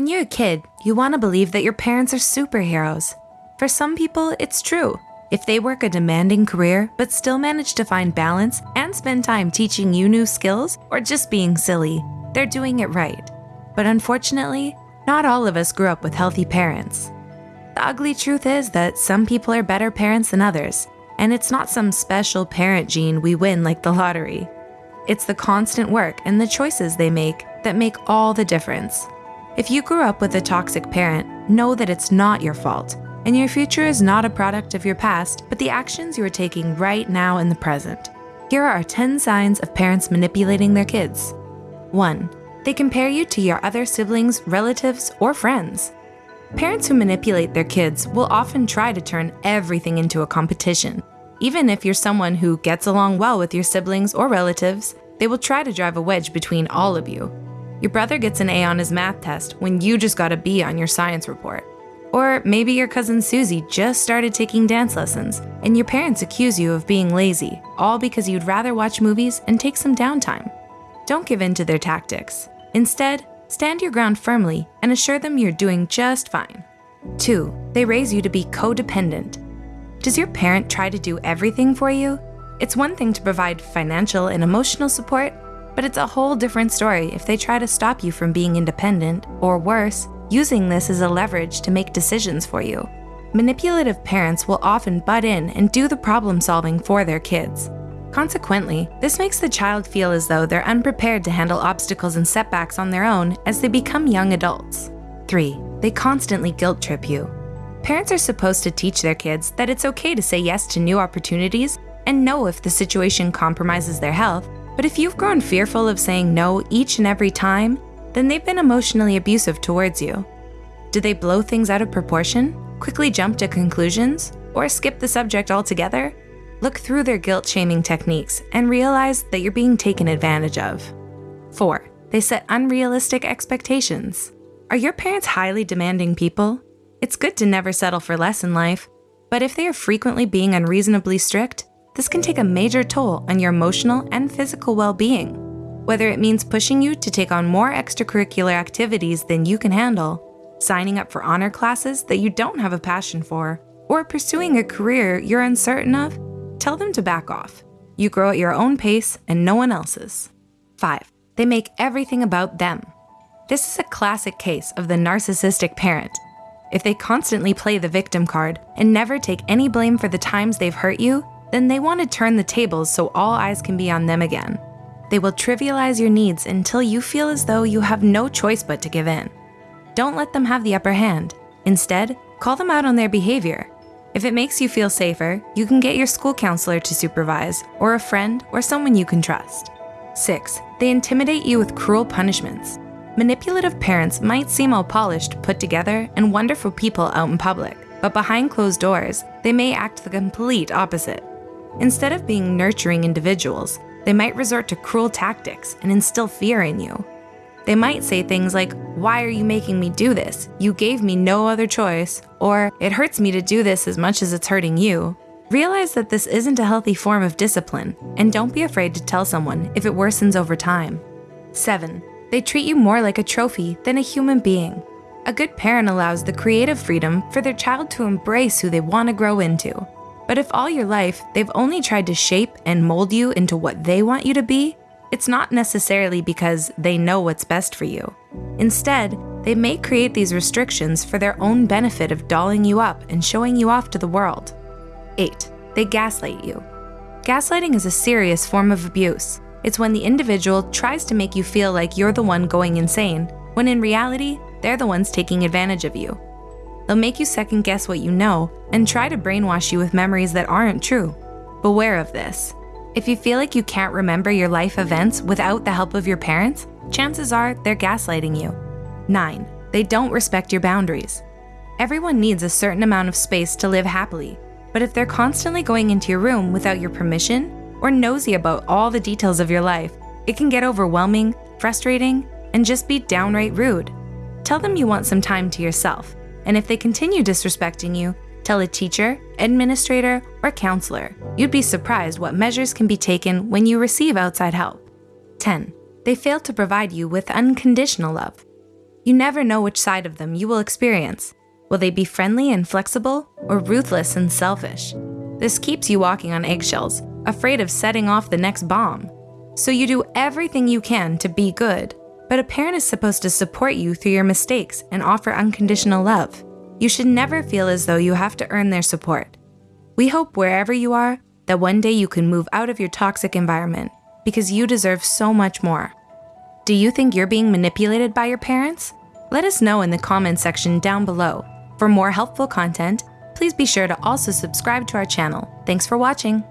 When you're a kid, you want to believe that your parents are superheroes. For some people, it's true. If they work a demanding career but still manage to find balance and spend time teaching you new skills or just being silly, they're doing it right. But unfortunately, not all of us grew up with healthy parents. The ugly truth is that some people are better parents than others, and it's not some special parent gene we win like the lottery. It's the constant work and the choices they make that make all the difference. If you grew up with a toxic parent, know that it's not your fault, and your future is not a product of your past, but the actions you are taking right now in the present. Here are 10 signs of parents manipulating their kids. 1. They compare you to your other siblings, relatives, or friends. Parents who manipulate their kids will often try to turn everything into a competition. Even if you're someone who gets along well with your siblings or relatives, they will try to drive a wedge between all of you. Your brother gets an A on his math test when you just got a B on your science report. Or maybe your cousin Susie just started taking dance lessons, and your parents accuse you of being lazy, all because you'd rather watch movies and take some downtime. Don't give in to their tactics. Instead, stand your ground firmly and assure them you're doing just fine. 2. They raise you to be codependent. Does your parent try to do everything for you? It's one thing to provide financial and emotional support, but it's a whole different story if they try to stop you from being independent, or worse, using this as a leverage to make decisions for you. Manipulative parents will often butt in and do the problem solving for their kids. Consequently, this makes the child feel as though they're unprepared to handle obstacles and setbacks on their own as they become young adults. 3. They constantly guilt trip you. Parents are supposed to teach their kids that it's okay to say yes to new opportunities and no if the situation compromises their health, but if you've grown fearful of saying no each and every time, then they've been emotionally abusive towards you. Do they blow things out of proportion, quickly jump to conclusions, or skip the subject altogether? Look through their guilt shaming techniques and realize that you're being taken advantage of. 4. They set unrealistic expectations. Are your parents highly demanding people? It's good to never settle for less in life, but if they are frequently being unreasonably strict, this can take a major toll on your emotional and physical well being. Whether it means pushing you to take on more extracurricular activities than you can handle, signing up for honor classes that you don't have a passion for, or pursuing a career you're uncertain of, tell them to back off. You grow at your own pace and no one else's. 5. They make everything about them. This is a classic case of the narcissistic parent. If they constantly play the victim card and never take any blame for the times they've hurt you, then they want to turn the tables so all eyes can be on them again. They will trivialize your needs until you feel as though you have no choice but to give in. Don't let them have the upper hand. Instead, call them out on their behavior. If it makes you feel safer, you can get your school counselor to supervise, or a friend, or someone you can trust. 6. They intimidate you with cruel punishments. Manipulative parents might seem all polished, put together, and wonderful people out in public, but behind closed doors, they may act the complete opposite. Instead of being nurturing individuals, they might resort to cruel tactics and instill fear in you. They might say things like, Why are you making me do this? You gave me no other choice, or It hurts me to do this as much as it's hurting you. Realize that this isn't a healthy form of discipline, and don't be afraid to tell someone if it worsens over time. 7. They treat you more like a trophy than a human being. A good parent allows the creative freedom for their child to embrace who they want to grow into. But if all your life they've only tried to shape and mold you into what they want you to be, it's not necessarily because they know what's best for you. Instead, they may create these restrictions for their own benefit of dolling you up and showing you off to the world. 8. They gaslight you. Gaslighting is a serious form of abuse. It's when the individual tries to make you feel like you're the one going insane, when in reality, they're the ones taking advantage of you. They'll make you second guess what you know and try to brainwash you with memories that aren't true. Beware of this. If you feel like you can't remember your life events without the help of your parents, chances are they're gaslighting you. 9. They don't respect your boundaries. Everyone needs a certain amount of space to live happily, but if they're constantly going into your room without your permission or nosy about all the details of your life, it can get overwhelming, frustrating, and just be downright rude. Tell them you want some time to yourself and if they continue disrespecting you, tell a teacher, administrator, or counselor. You'd be surprised what measures can be taken when you receive outside help. 10. They fail to provide you with unconditional love. You never know which side of them you will experience. Will they be friendly and flexible, or ruthless and selfish? This keeps you walking on eggshells, afraid of setting off the next bomb. So you do everything you can to be good. But a parent is supposed to support you through your mistakes and offer unconditional love. You should never feel as though you have to earn their support. We hope wherever you are, that one day you can move out of your toxic environment because you deserve so much more. Do you think you're being manipulated by your parents? Let us know in the comments section down below. For more helpful content, please be sure to also subscribe to our channel. Thanks for watching.